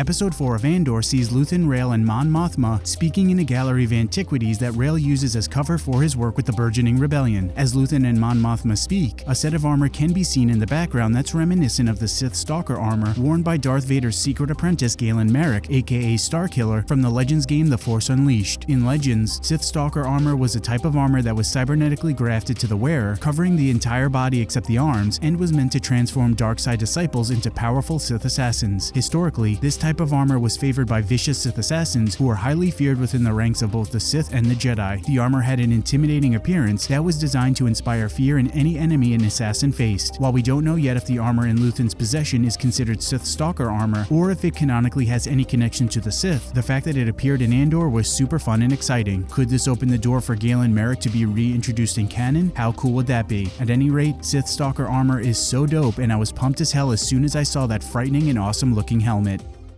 Episode 4 of Andor sees Luthen Rael and Mon Mothma speaking in a gallery of antiquities that Rael uses as cover for his work with the burgeoning rebellion. As Luthen and Mon Mothma speak, a set of armor can be seen in the background that's reminiscent of the Sith Stalker armor worn by Darth Vader's secret apprentice Galen Marek, aka Starkiller, from the Legends game The Force Unleashed. In Legends, Sith Stalker armor was a type of armor that was cybernetically grafted to the wearer, covering the entire body except the arms, and was meant to transform dark side disciples into powerful Sith assassins. Historically, this type of armor was favored by vicious Sith assassins who were highly feared within the ranks of both the Sith and the Jedi. The armor had an intimidating appearance that was designed to inspire fear in any enemy an assassin faced. While we don't know yet if the armor in Luthen's possession is considered Sith Stalker armor, or if it canonically has any connection to the Sith, the fact that it appeared in Andor was super fun and exciting. Could this open the door for Galen Marek to be reintroduced in canon? How cool would that be? At any rate, Sith Stalker armor is so dope and I was pumped as hell as soon as I saw that frightening and awesome looking helmet.